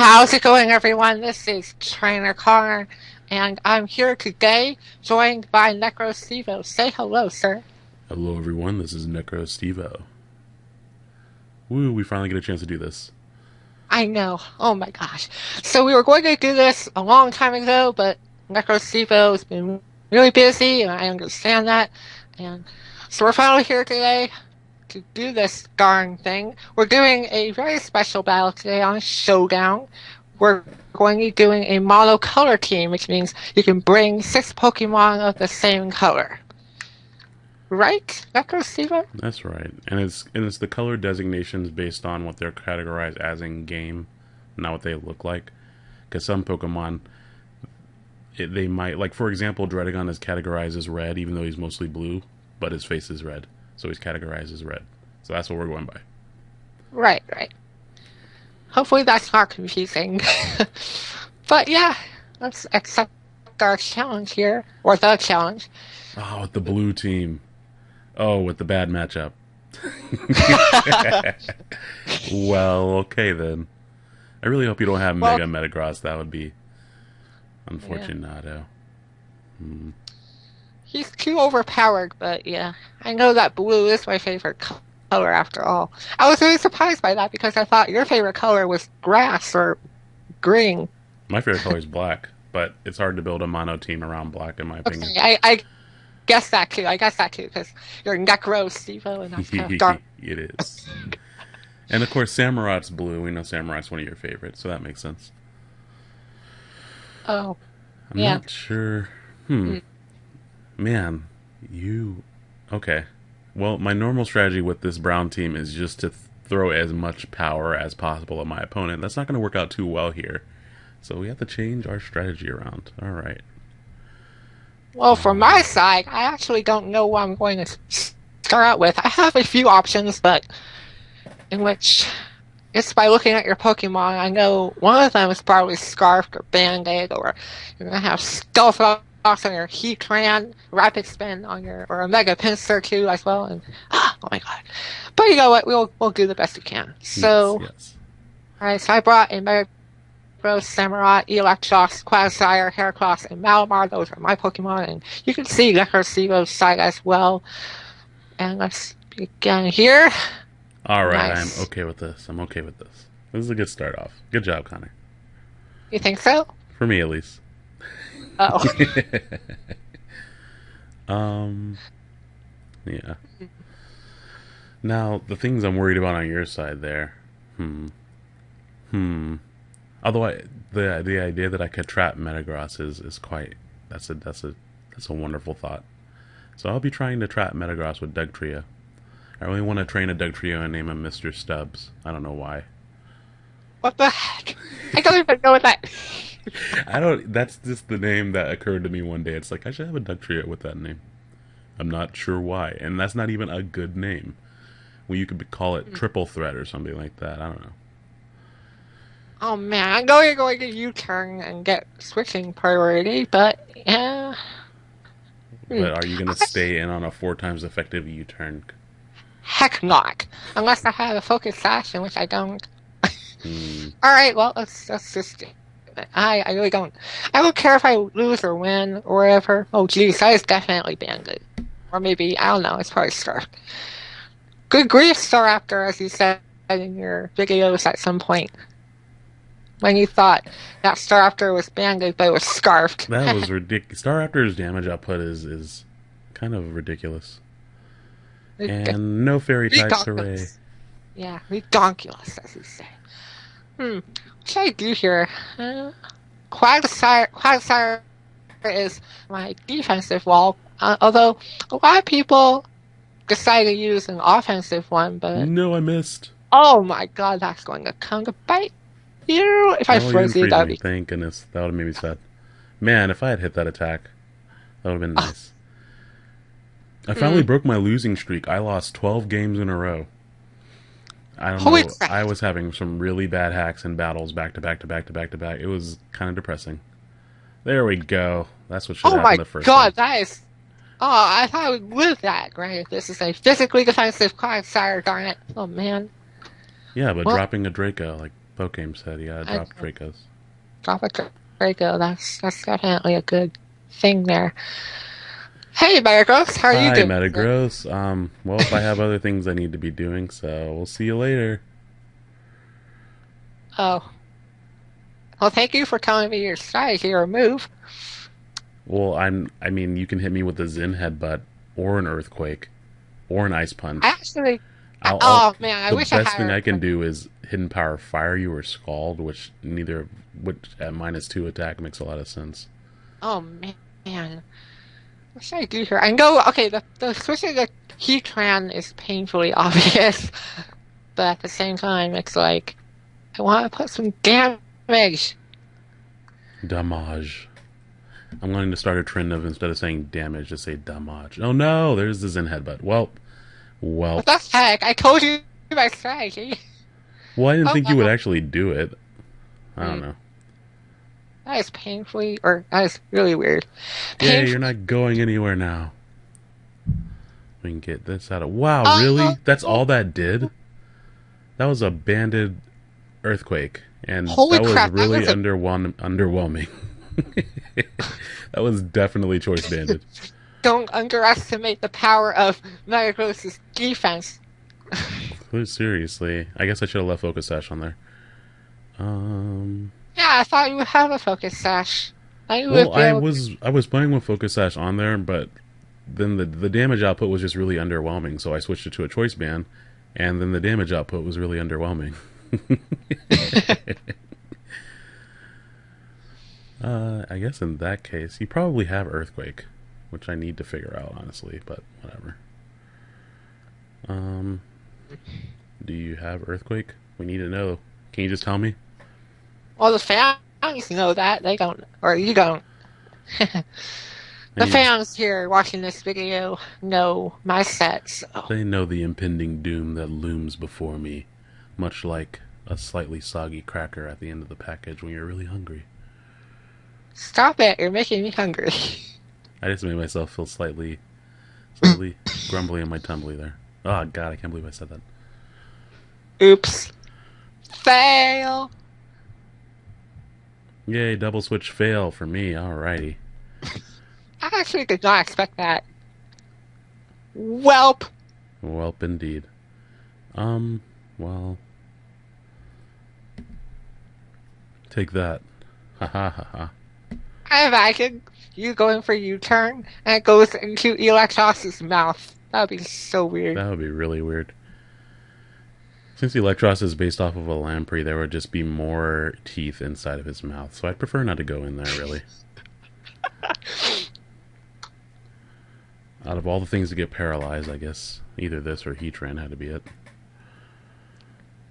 How's it going, everyone? This is Trainer Connor, and I'm here today, joined by Necro Stevo. Say hello, sir. Hello, everyone. This is Necro Stevo. Woo, we finally get a chance to do this. I know. Oh my gosh. So we were going to do this a long time ago, but Necro Stevo has been really busy, and I understand that. And so we're finally here today to do this darn thing. We're doing a very special battle today on Showdown. We're going to be doing a monocolor team, which means you can bring six Pokemon of the same color. Right, Dr. Steven? That's right, and it's and it's the color designations based on what they're categorized as in game, not what they look like. Because some Pokemon, it, they might like for example, Druddigon is categorized as red, even though he's mostly blue, but his face is red so he's categorized as red. So that's what we're going by. Right, right. Hopefully that's not confusing. but yeah, let's accept our challenge here, or the challenge. Oh, with the blue team. Oh, with the bad matchup. well, okay then. I really hope you don't have well, Mega Metagross. That would be unfortunate. Yeah. Hmm. He's too overpowered, but yeah. I know that blue is my favorite color after all. I was really surprised by that because I thought your favorite color was grass or green. My favorite color is black, but it's hard to build a mono team around black, in my opinion. Okay, I, I guess that too. I guess that too because you're Necro Stevo, and that's kind of dark. it is. and of course, Samurott's blue. We know Samurott's one of your favorites, so that makes sense. Oh, I'm yeah. not sure. Hmm. Mm. Man, you. Okay. Well, my normal strategy with this brown team is just to th- throw as much power as possible at my opponent. That's not going to work out too well here. So we have to change our strategy around. All right. Well, from my side, I actually don't know what I'm going to start out with. I have a few options, but in which it's by looking at your Pokemon. I know one of them is probably Scarfed or Banded, or you're going to have Stealth on your Heatran, Rapid Spin on your, or a Mega Pinsir too as well, and oh my god. But you know what? We'll we'll do the best we can. So, yes, yes. all right. So I brought a Mega Bros, Samurott, Eelektross, Quagsire, Heracross, and Malamar. Those are my Pokemon, and you can see Necro Stevo's side as well. And let's begin here. All right, nice. I'm okay with this. I'm okay with this. This is a good start off. Good job, Connor. You think so? For me, at least. Oh. um. Yeah. Now the things I'm worried about on your side there. Hmm. Hmm. Although I, the the idea that I could trap Metagross is is quite that's a that's a that's a wonderful thought. So I'll be trying to trap Metagross with Dugtrio. I really want to train a Dugtrio and name him Mr. Stubbs. I don't know why. What the heck? I don't even know what that. I don't. That's just the name that occurred to me one day. It's like I should have a Dugtrio with that name. I'm not sure why, and that's not even a good name. Well, you could call it hmm. Triple Threat or something like that. I don't know. Oh man, I know you're going to U-turn and get switching priority, but yeah. But are you going to stay in on a four times effective U-turn? Heck not, unless I have a focus sash, in which I don't. Hmm. All right, well let's let's just I, I really don't. I don't care if I lose or win or whatever. Oh, geez, that is definitely Bandit. Or maybe, I don't know, it's probably Scarf. Good grief, Staraptor, as you said in your videos at some point. When you thought that Staraptor was Bandit, but it was Scarfed. that was ridiculous. Staraptor's damage output is, is kind of ridiculous. And no fairy types, hooray. Yeah, ridiculous, as you say. Hmm should I do here? Uh, Quagsire, Quagsire is my defensive wall, uh, although a lot of people decide to use an offensive one, but... No, I missed. Oh my god, that's going to come to bite you! If I oh, froze you, that would be... Thank goodness, that would have made me sad. Man, if I had hit that attack, that would have been nice. I finally mm. broke my losing streak. I lost 12 games in a row. I don't Holy know. Crap. I was having some really bad hacks and battles back to back to back to back to back. It was kind of depressing. There we go. That's what should oh happen the first god, time. that is. Oh, I thought I would live that. Great. This is a physically defensive Quagsire, darn it. Oh, man. Yeah, but well, dropping a Draco, like, Pokemon said, yeah, I- dropped Dracos. Drop a Draco. That's that's definitely a good thing there. Hey, Metagross, how are you doing? Hi. Metagross. Um, well, if I have other things I need to be doing, so we'll see you later. Oh. Well, thank you for telling me your strategy or move. Well, I'm. I mean, you can hit me with a Zen headbutt, or an earthquake, or an ice punch. Actually. I'll- oh I'll- man, I the wish best I had. thing I can do is hidden power fire you or scald, which neither, which at minus two attack makes a lot of sense. Oh man, what should I do here? I know. Okay, the the switching to Heatran is painfully obvious, but at the same time, it's like I want to put some damage. Damage. I'm going to start a trend of instead of saying damage, just say damage. Oh no, there's the Zen headbutt. Well, well, What the heck? I told you my strategy. well. I didn't Oh, think you would actually do it. I don't Hmm. know. That is painfully, or that is really weird. Yeah, you're not going anywhere now. We can get this out of. Wow, Uh, really? That's all that did? That was a banded earthquake, and Holy that was crap, that really was a- underwhelm- underwhelming. that was definitely choice banded. Don't underestimate the power of Metagross's defense. Seriously, I guess I should have left Focus Sash on there. Um, Yeah, I thought you would have a focus sash. I well, I was I was playing with Focus Sash on there, but then the the damage output was just really underwhelming, so I switched it to a choice band, and then the damage output was really underwhelming. uh, I guess in that case, you probably have Earthquake, which I need to figure out honestly, but whatever. Um, do you have Earthquake? We need to know. Can you just tell me? Well, the fans know that. They don't. Or you don't. The fans here watching this video know my set, so. They know the impending doom that looms before me, much like a slightly soggy cracker at the end of the package when you're really hungry. Stop it, you're making me hungry. I just made myself feel slightly, slightly grumbly in my tumbly there. Oh god, I can't believe I said that. Oops. Fail! Yay, double switch fail for me. Alrighty. I actually did not expect that. Welp! Welp indeed. Um, well. Take that. Ha ha ha ha. I imagine you going for U-turn and it goes into Eelektross's mouth. That would be so weird. That would be really weird. Since Eelektross is based off of a lamprey, there would just be more teeth inside of his mouth, so I'd prefer not to go in there, really. Out of all the things to get paralyzed, I guess either this or Heatran had to be it.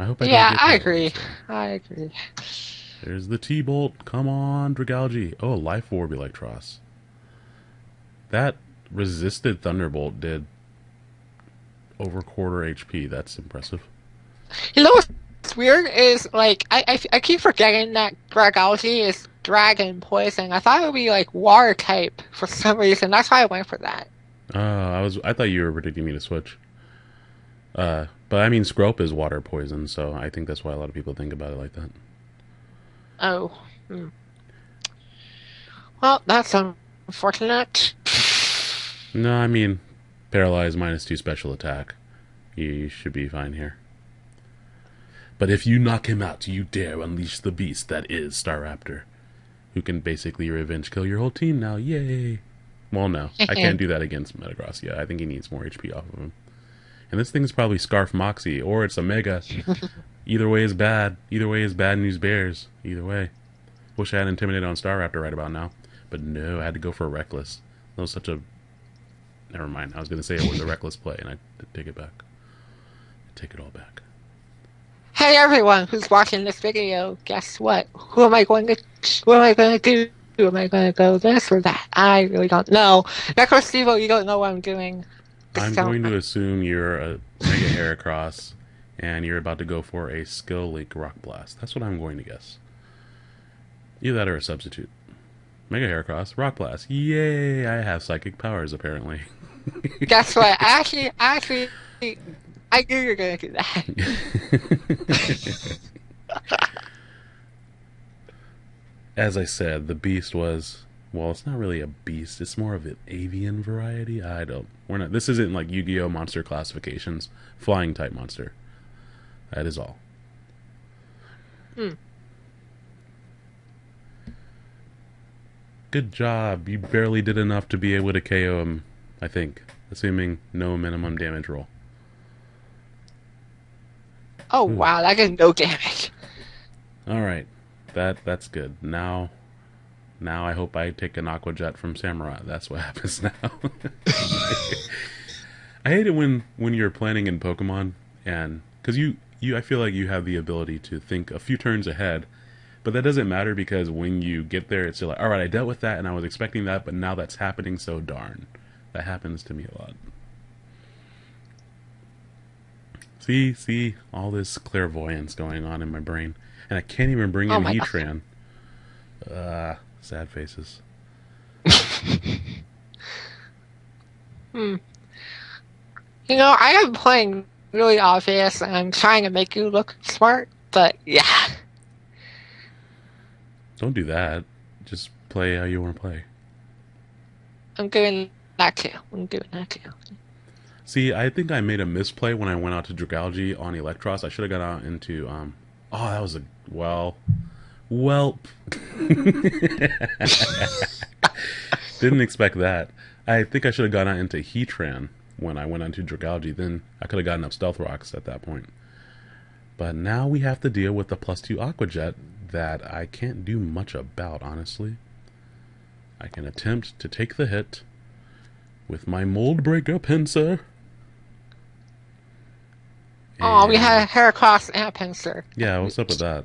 I hope I don't yeah, get I paralyzed, agree. though. I agree. There's the T-Bolt. Come on, Dragalge. Oh, Life Orb Eelektross. That resisted Thunderbolt did over quarter HP. That's impressive. You know what's weird is like I, I, I keep forgetting that Dragalge is dragon poison. I thought it would be like water type for some reason. That's why I went for that. Uh, I was I thought you were predicting me to switch. Uh, but I mean, Skrelp is water poison, so I think that's why a lot of people think about it like that. Oh. Hmm. Well, that's unfortunate. No, I mean, paralyzed minus two special attack. You, you should be fine here. But if you knock him out, you dare unleash the beast that is Staraptor, who can basically revenge kill your whole team now. Yay! Well, no, I can't do that against Metagross. Yeah, I think he needs more HP off of him. And this thing's probably Scarf Moxie, or it's a Mega. Either way is bad. Either way is bad news bears. Either way. Wish I had Intimidate on Staraptor right about now. But no, I had to go for Reckless. That was such a. Never mind. I was going to say it was a reckless play, and I take it back. I take it all back. Hey everyone who's watching this video, guess what? Who am I going to what am I gonna do? Am I gonna go this or that? I really don't know. Necro Stevo, you don't know what I'm doing. I'm going to assume you're a Mega Heracross, and you're about to go for a Skill Link Rock Blast. That's what I'm going to guess. Either that or a substitute. Mega Heracross, Rock Blast. Yay! I have psychic powers, apparently. Guess what? Actually actually I knew you were gonna do that. as I said, the beast was well, it's not really a beast. It's more of an avian variety. I don't. We're not. This isn't like Yu-Gi-Oh monster classifications. Flying type monster. That is all. Hmm. Good job. You barely did enough to be able to KO him. I think, assuming no minimum damage roll. Oh Ooh. wow, that is no damage. All right, that that's good. Now, now I hope I take an Aqua Jet from Samurott. That's what happens now. I hate it when when you're planning in Pokemon and because you you I feel like you have the ability to think a few turns ahead, but that doesn't matter because when you get there, it's still like all right, I dealt with that and I was expecting that, but now that's happening. So darn, that happens to me a lot. See, see, all this clairvoyance going on in my brain, and I can't even bring Oh in. Heatran. Uh, sad faces. Hmm. You know, I am playing really obvious and I'm trying to make you look smart, but yeah. Don't do that. Just play how you want to play. I'm doing that too. I'm doing that too. See, I think I made a misplay when I went out to Dragalge on Eelektross. I should have gone out into um. Oh, that was a well, welp. Didn't expect that. I think I should have gone out into Heatran when I went onto Dragalge. Then I could have gotten up Stealth Rocks at that point. But now we have to deal with the plus two Aqua Jet that I can't do much about, honestly. I can attempt to take the hit with my Mold Breaker Pinsir. Oh, we had a Heracross and a Pinsir. Yeah, what's up with that?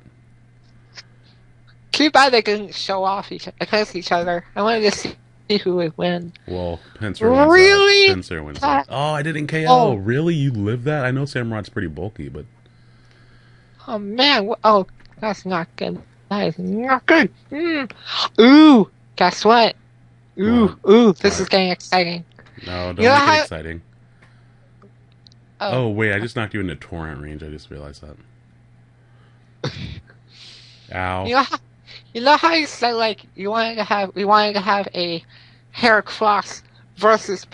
Too bad they didn't show off each against each other. I wanted to see who would win. Well, Pinsir wins Really? that. Pinsir wins that. Oh, I didn't KO. Oh. Really? You live that? I know Samurott's pretty bulky, but Oh man! Oh, that's not good. That is not good. Mm. Ooh, guess what? Ooh, ooh, this is getting exciting. no, don't You know make it exciting. Oh, Oh, wait, I just knocked you into torrent range. I just realized that. Ow. you know how you know how you said like you wanted to have we wanted to have a hair Heracross versus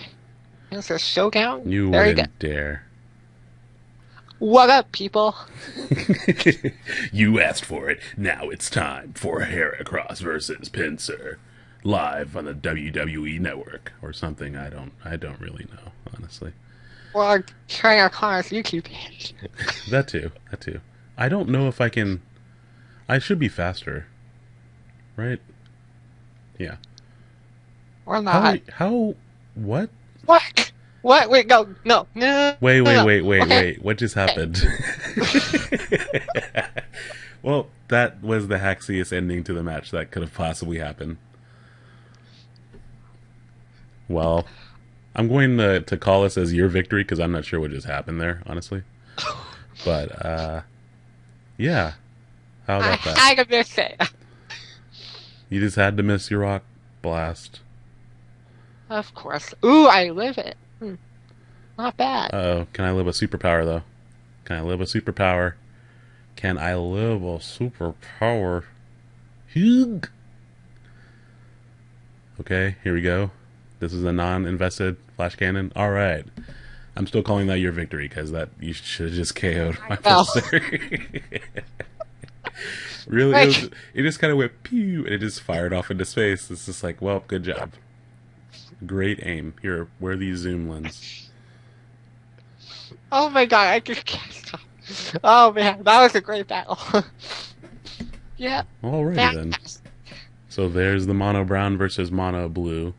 Pinsir showdown. You there you wouldn't dare. What up, people? you asked for it. Now it's time for Heracross versus Pinsir, live on the WWE Network or something. I don't. I don't really know, honestly. Or Trainer Connor's YouTube page. That too. That too. I don't know if I can. I should be faster, right? Yeah. Or not? How? What? What? What? Wait, go. No. No. Wait, wait, no. wait, wait, Okay. wait. What just happened? well, that was the haxiest ending to the match that could have possibly happened. Well, I'm going to, to call this as your victory because I'm not sure what just happened there, honestly. But, uh, yeah. How I about that? had to miss it. You just had to miss your rock blast. Of course. Ooh, I live it. Hmm. Not bad. Oh. Can I live a superpower, though? Can I live a superpower? Can I live a superpower? Hugh. Okay, here we go. This is a non-invested flash cannon. All right. I'm still calling that your victory because that you should have just KO'd my adversary. really, it, was, it just kind of went pew and it just fired off into space. It's just like, well, good job. Great aim. Here, wear these zoom lens. Oh my god, I just can't stop. Oh man, that was a great battle. yeah. All right then. So there's the mono brown versus mono blue.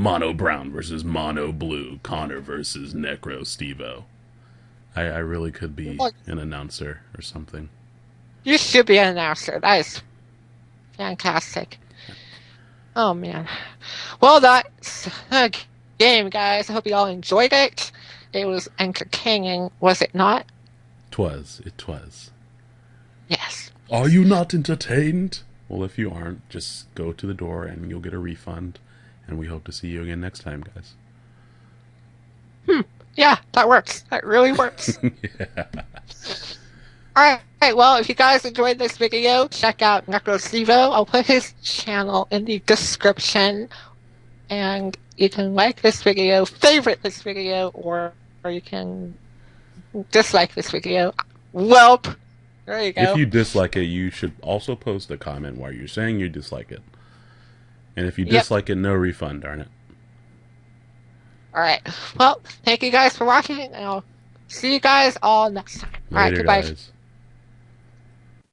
Mono brown versus mono blue. Connor versus Necro Stevo. I, I really could be an announcer or something. You should be an announcer. That is fantastic. Oh man. Well, that's the game, guys. I hope you all enjoyed it. It was entertaining, was it not? Twas, it twas. Yes. Are you not entertained? Well, if you aren't, just go to the door and you'll get a refund. And we hope to see you again next time, guys. Hmm. Yeah, that works. That really works. yeah. Alright, well, if you guys enjoyed this video, check out NecroStevo. I'll put his channel in the description. And you can like this video, favorite this video, or, or you can dislike this video. Welp! There you go. If you dislike it, you should also post a comment why you're saying you dislike it. And if you Yep. dislike it, no refund, darn it. Alright. Well, thank you guys for watching, and I'll see you guys all next time. Alright, Later, goodbye. guys.